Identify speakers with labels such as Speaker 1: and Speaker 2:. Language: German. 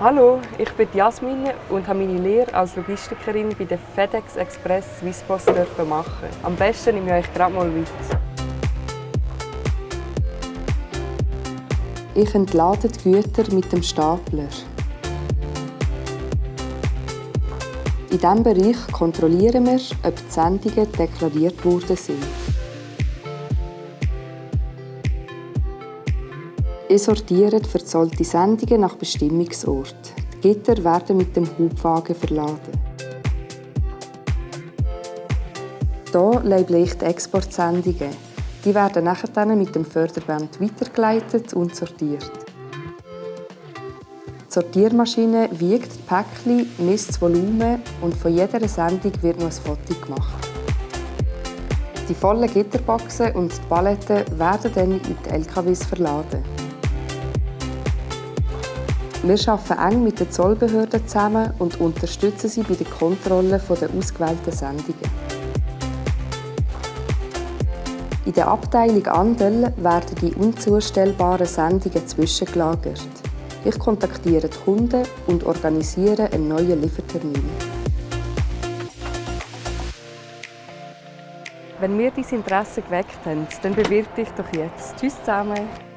Speaker 1: Hallo, ich bin Jasmin und habe meine Lehre als Logistikerin bei der FedEx Express Swisspost machen. Am besten nehme ich euch gerade mal mit.
Speaker 2: Ich entlade die Güter mit dem Stapler. In diesem Bereich kontrollieren wir, ob die Sendungen deklariert worden sind. Ihr sortiert verzollte Sendungen nach Bestimmungsort. Die Gitter werden mit dem Hubwagen verladen. Hier label ich die Exportsendungen. Die werden nachher mit dem Förderband weitergeleitet und sortiert. Die Sortiermaschine wiegt die Päckchen, misst das Volumen und von jeder Sendung wird noch ein Foto gemacht. Die vollen Gitterboxen und die Paletten werden dann in die LKWs verladen. Wir arbeiten eng mit den Zollbehörden zusammen und unterstützen sie bei der Kontrolle der ausgewählten Sendungen. In der Abteilung Andel werden die unzustellbaren Sendungen zwischengelagert. Ich kontaktiere die Kunden und organisiere einen neuen Liefertermin.
Speaker 1: Wenn wir dein Interesse geweckt haben, dann bewirb dich doch jetzt. Tschüss zusammen!